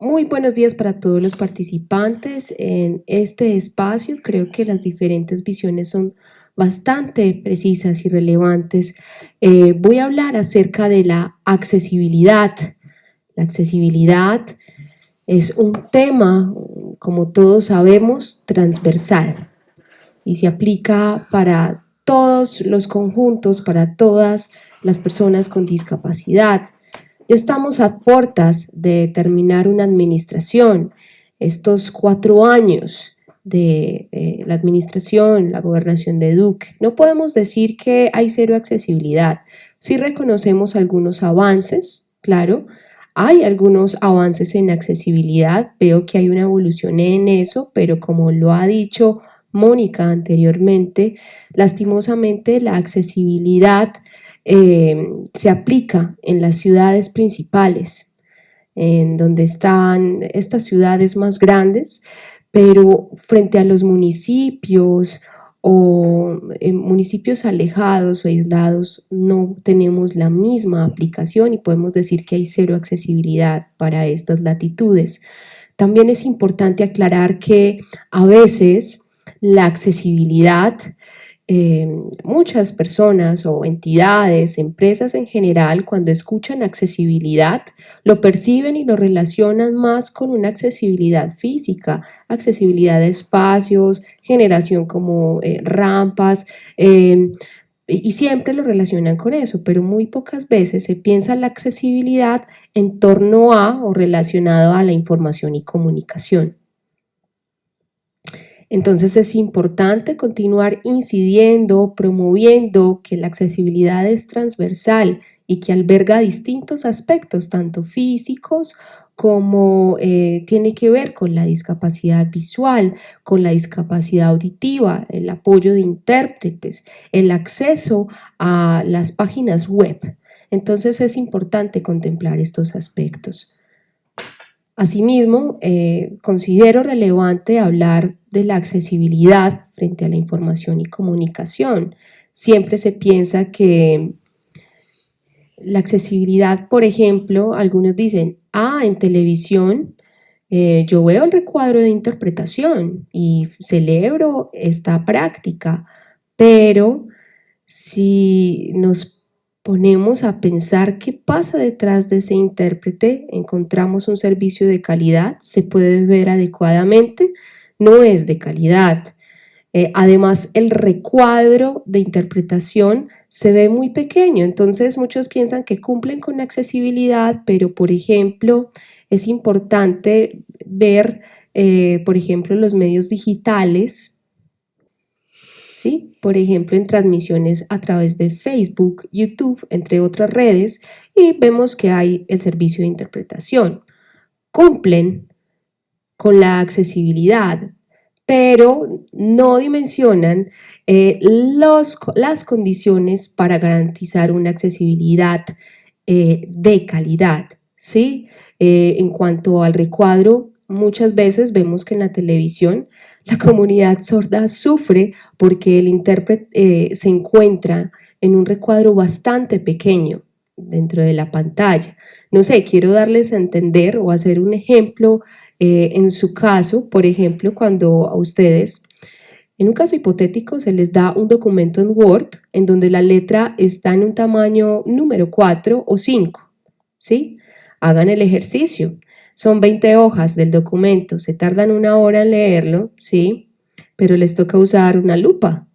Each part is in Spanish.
Muy buenos días para todos los participantes en este espacio. Creo que las diferentes visiones son bastante precisas y relevantes. Eh, voy a hablar acerca de la accesibilidad. La accesibilidad es un tema, como todos sabemos, transversal y se aplica para todos los conjuntos, para todas las personas con discapacidad. Estamos a puertas de terminar una administración. Estos cuatro años de eh, la administración, la gobernación de Duque, no podemos decir que hay cero accesibilidad. Sí reconocemos algunos avances, claro, hay algunos avances en accesibilidad, veo que hay una evolución en eso, pero como lo ha dicho Mónica anteriormente, lastimosamente la accesibilidad eh, se aplica en las ciudades principales, en donde están estas ciudades más grandes, pero frente a los municipios o en municipios alejados o aislados no tenemos la misma aplicación y podemos decir que hay cero accesibilidad para estas latitudes. También es importante aclarar que a veces la accesibilidad eh, muchas personas o entidades, empresas en general, cuando escuchan accesibilidad, lo perciben y lo relacionan más con una accesibilidad física, accesibilidad de espacios, generación como eh, rampas, em, y siempre lo relacionan con eso, pero muy pocas veces se piensa la accesibilidad en torno a o relacionado a la información y comunicación. Entonces es importante continuar incidiendo, promoviendo que la accesibilidad es transversal y que alberga distintos aspectos, tanto físicos como eh, tiene que ver con la discapacidad visual, con la discapacidad auditiva, el apoyo de intérpretes, el acceso a las páginas web. Entonces es importante contemplar estos aspectos. Asimismo, eh, considero relevante hablar de la accesibilidad frente a la información y comunicación. Siempre se piensa que la accesibilidad, por ejemplo, algunos dicen, ah, en televisión eh, yo veo el recuadro de interpretación y celebro esta práctica, pero si nos ponemos a pensar qué pasa detrás de ese intérprete, encontramos un servicio de calidad, se puede ver adecuadamente, no es de calidad. Eh, además, el recuadro de interpretación se ve muy pequeño, entonces muchos piensan que cumplen con accesibilidad, pero por ejemplo, es importante ver, eh, por ejemplo, los medios digitales, ¿sí? Por ejemplo, en transmisiones a través de Facebook, YouTube, entre otras redes, y vemos que hay el servicio de interpretación. Cumplen con la accesibilidad, pero no dimensionan eh, las condiciones para garantizar una accesibilidad eh, de calidad. ¿sí? Eh, en cuanto al recuadro, muchas veces vemos que en la televisión la comunidad sorda sufre porque el intérprete se encuentra en un recuadro bastante pequeño dentro de la pantalla. No sé, quiero darles a entender o hacer un ejemplo eh, en su caso, por ejemplo, cuando a ustedes, en un caso hipotético, se les da un documento en Word en donde la letra está en un tamaño número 4 o 5, ¿sí? Hagan el ejercicio. Son 20 hojas del documento, se tardan una hora en leerlo, ¿sí? Pero les toca usar una lupa,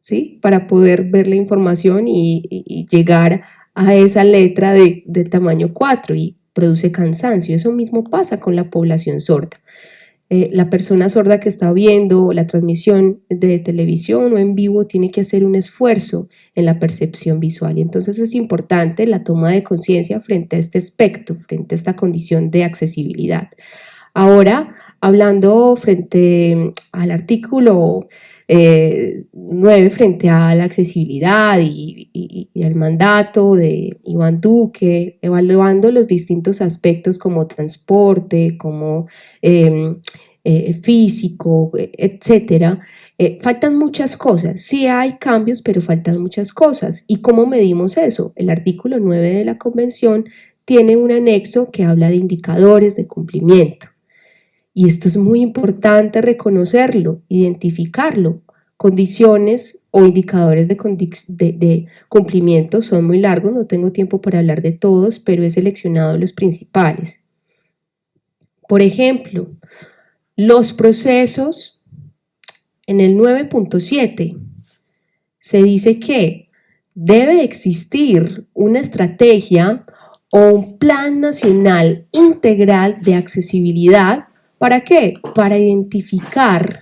¿sí? Para poder ver la información y, llegar a esa letra de, tamaño 4 y produce cansancio. Eso mismo pasa con la población sorda. Eh, la persona sorda que está viendo la transmisión de televisión o en vivo tiene que hacer un esfuerzo en la percepción visual y entonces es importante la toma de conciencia frente a este aspecto, frente a esta condición de accesibilidad. Ahora, hablando frente al artículo 9 eh, frente a la accesibilidad y, al mandato de Iván Duque, evaluando los distintos aspectos como transporte, como em, eh, físico, etcétera, eh, faltan muchas cosas, sí hay cambios, pero faltan muchas cosas. ¿Y cómo medimos eso? El artículo 9 de la Convención tiene un anexo que habla de indicadores de cumplimiento. Y esto es muy importante reconocerlo, identificarlo. Condiciones o indicadores de, cumplimiento son muy largos, no tengo tiempo para hablar de todos, pero he seleccionado los principales. Por ejemplo, los procesos en el 9.7 se dice que debe existir una estrategia o un plan nacional integral de accesibilidad. ¿Para qué? Para identificar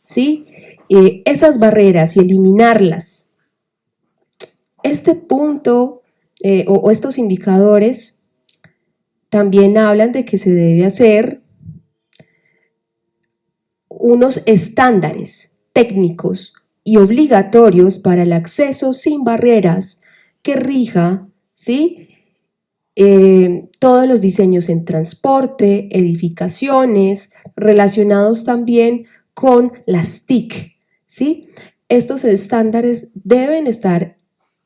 ¿sí? Eh, esas barreras y eliminarlas. Este punto eh, o estos indicadores también hablan de que se debe hacer unos estándares técnicos y obligatorios para el acceso sin barreras que rija ¿sí? Eh, todos los diseños en transporte, edificaciones, relacionados también con las TIC. ¿sí? Estos estándares deben estar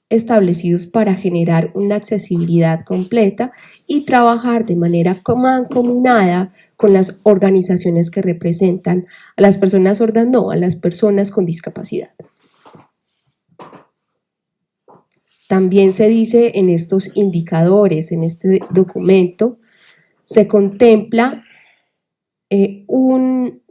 establecidos para generar una accesibilidad completa y trabajar de manera mancomunada con las organizaciones que representan a las personas sordas, no, a las personas con discapacidad. También se dice en estos indicadores, en este documento, se contempla eh, un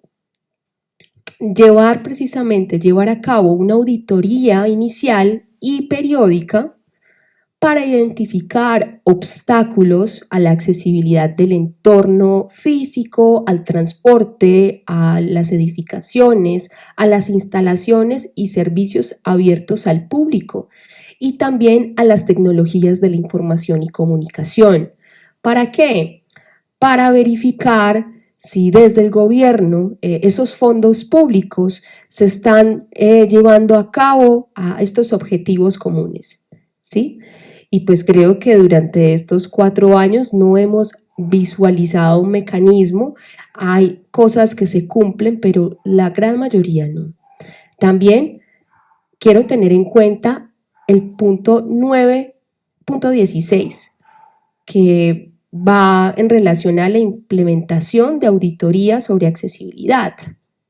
llevar precisamente, llevar a cabo una auditoría inicial y periódica para identificar obstáculos a la accesibilidad del entorno físico, al transporte, a las edificaciones, a las instalaciones y servicios abiertos al público y también a las tecnologías de la información y comunicación. ¿Para qué? Para verificar si desde el gobierno eh, esos fondos públicos se están eh, llevando a cabo a estos objetivos comunes. ¿sí? Y pues creo que durante estos cuatro años no hemos visualizado un mecanismo, hay cosas que se cumplen, pero la gran mayoría no. También quiero tener en cuenta el punto 9.16, que va en relación a la implementación de auditoría sobre accesibilidad,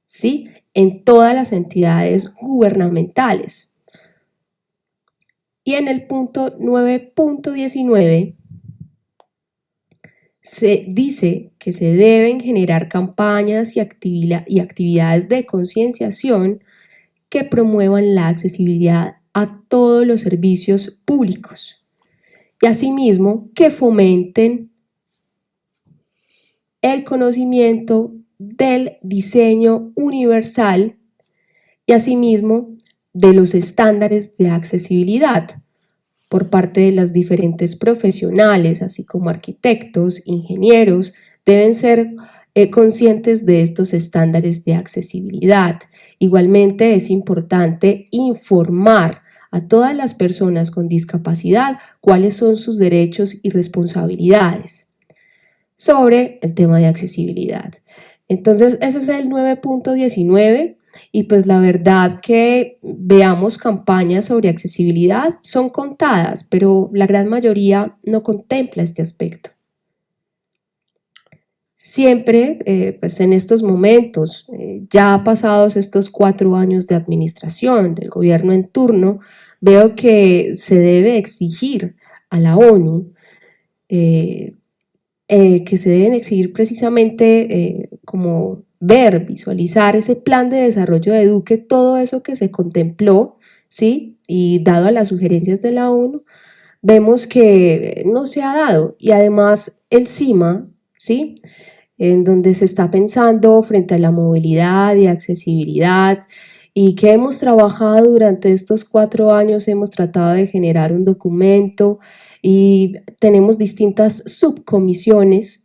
¿sí? En todas las entidades gubernamentales. Y en el punto 9.19 se dice que se deben generar campañas y, y actividades de concienciación que promuevan la accesibilidad a todos los servicios públicos y asimismo que fomenten el conocimiento del diseño universal y asimismo de los estándares de accesibilidad por parte de las diferentes profesionales, así como arquitectos, ingenieros, deben ser eh, conscientes de estos estándares de accesibilidad. Igualmente es importante informar a todas las personas con discapacidad cuáles son sus derechos y responsabilidades sobre el tema de accesibilidad. Entonces, ese es el 9.19 y pues la verdad que veamos campañas sobre accesibilidad son contadas, pero la gran mayoría no contempla este aspecto. Siempre, eh, pues en estos momentos, eh, ya pasados estos cuatro años de administración del gobierno en turno, veo que se debe exigir a la ONU eh, que se deben exigir precisamente como ver, visualizar ese plan de desarrollo de Duque, todo eso que se contempló, ¿sí? Y dado a las sugerencias de la ONU, vemos que no se ha dado. Y además el CIMA, ¿sí? En donde se está pensando frente a la movilidad y accesibilidad, y que hemos trabajado durante estos cuatro años, hemos tratado de generar un documento y tenemos distintas subcomisiones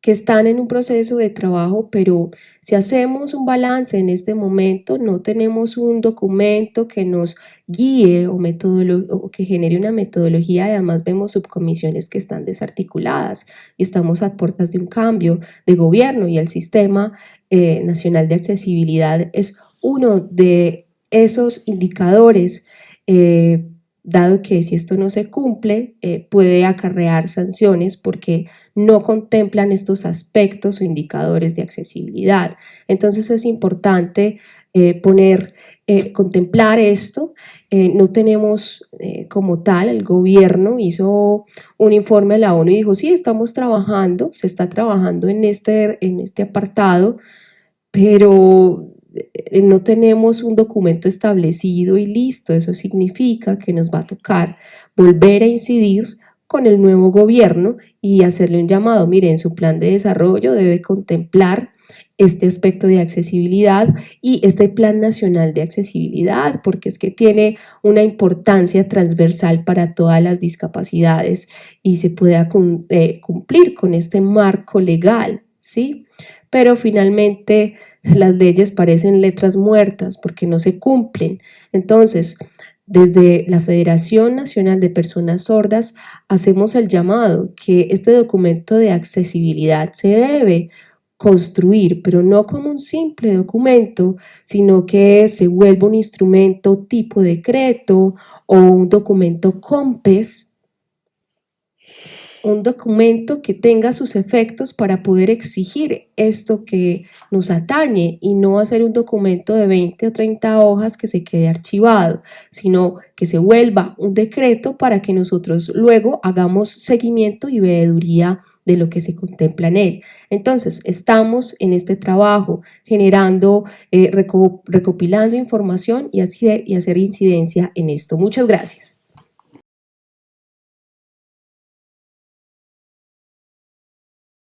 que están en un proceso de trabajo, pero si hacemos un balance en este momento, no tenemos un documento que nos guíe o, o que genere una metodología, además vemos subcomisiones que están desarticuladas y estamos a puertas de un cambio de gobierno y el Sistema eh, Nacional de Accesibilidad es uno de esos indicadores eh, dado que si esto no se cumple eh, puede acarrear sanciones porque no contemplan estos aspectos o indicadores de accesibilidad. Entonces es importante eh, poner, eh, contemplar esto. no tenemos como tal, el gobierno hizo un informe a la ONU y dijo, sí, estamos trabajando, se está trabajando en este, en este apartado, pero no tenemos un documento establecido y listo, eso significa que nos va a tocar volver a incidir con el nuevo gobierno y hacerle un llamado, miren, su plan de desarrollo debe contemplar este aspecto de accesibilidad y este plan nacional de accesibilidad, porque es que tiene una importancia transversal para todas las discapacidades y se pueda eh, cumplir con este marco legal, ¿sí? Pero finalmente las leyes parecen letras muertas porque no se cumplen. Entonces, desde la Federación Nacional de Personas Sordas hacemos el llamado que este documento de accesibilidad se debe construir, pero no como un simple documento, sino que se vuelva un instrumento tipo decreto o un documento COMPES un documento que tenga sus efectos para poder exigir esto que nos atañe y no hacer un documento de 20 o 30 hojas que se quede archivado, sino que se vuelva un decreto para que nosotros luego hagamos seguimiento y veeduría de lo que se contempla en él. Entonces, estamos en este trabajo generando, eh, recopilando información y, así, y hacer incidencia en esto. Muchas gracias.